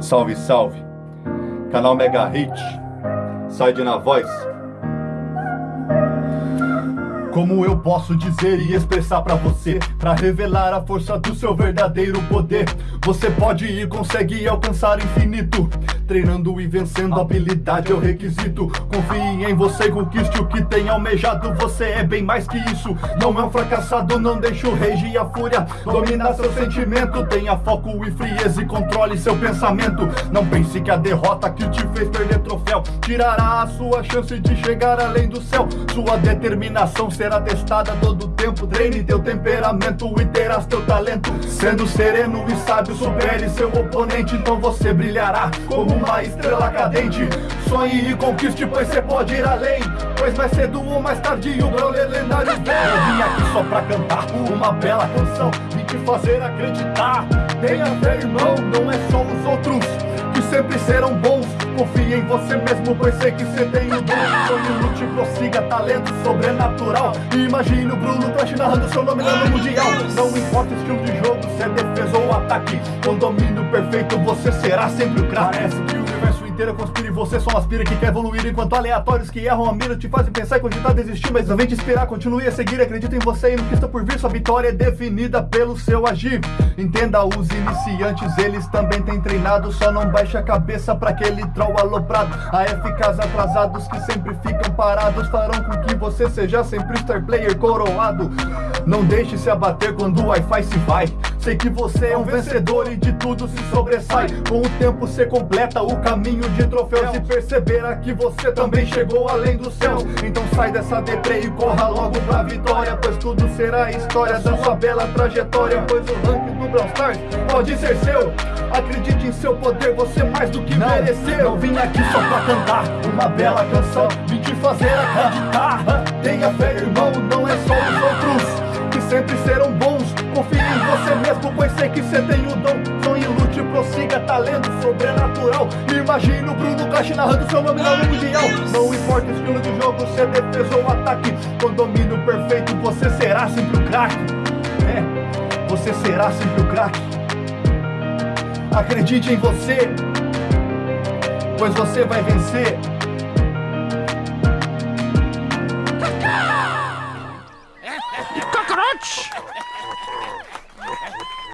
Salve, salve. Canal Mega Hit. Side na voz. Como eu posso dizer e expressar pra você Pra revelar a força do seu verdadeiro poder Você pode e consegue alcançar infinito Treinando e vencendo, habilidade é o requisito. Confie em você e conquiste o que tem almejado. Você é bem mais que isso, não é um fracassado Não deixe o rage e a fúria. Dominar seu sentimento Tenha foco e frieza e controle seu pensamento. Não pense que a derrota que te fez perder troféu Tirará a sua chance de chegar além do céu. Sua determinação será testada todo tempo. Treine teu temperamento e terás teu talento. Sendo sereno e sábio, supere seu oponente Então você brilhará como uma estrela cadente. Sonhe e conquiste, pois você pode ir além. Pois mais cedo ou mais tarde o brawler lendário. Vem Eu vim aqui só pra cantar uma bela canção. E te fazer acreditar. Tenha fé irmão, não é só os outros Que sempre serão bons. Confie em você mesmo, pois sei que você tem o dom. Sonho, lute, prossiga, talento sobrenatural. Imagine o Bruno Crash narrando seu nome no Mundial. Não importa o estilo defesa ou ataque Com domínio perfeito, você será sempre o craque. Parece que o universo inteiro conspira e você só aspira que quer evoluir Enquanto aleatórios que erram a mira te fazem pensar e cogitar desistir Mas não vem te inspirar, continue a seguir, acredita em você e no que está por vir. Sua vitória é definida pelo seu agir. Entenda, os iniciantes, eles também têm treinado. Só não baixe a cabeça pra aquele troll aloprado. AFKs atrasados que sempre ficam parados Farão com que você seja sempre star player coroado. Não deixe se abater quando o Wi-Fi se vai Sei que você é um vencedor e de tudo se sobressai. Com o tempo você completa o caminho de troféus E perceberá que você também chegou além do céu. Então sai dessa deprê e corra logo pra vitória Pois tudo será história da sua bela trajetória Pois o ranking do Brawl Stars pode ser seu. Acredite em seu poder, você mais do que não, mereceu. Não vim aqui só pra cantar uma bela canção Vim te fazer acreditar. Tenha fé irmão, não você mesmo, pois sei que você tem o dom. Sonhe, lute, prossiga, talento sobrenatural. Imagine o Bruno Clash narrando seu nome no Mundial Não importa o estilo de jogo, se é defesa ou ataque. Com domínio perfeito, você será sempre o craque. É, você será sempre o craque. Acredite em você Pois você vai vencer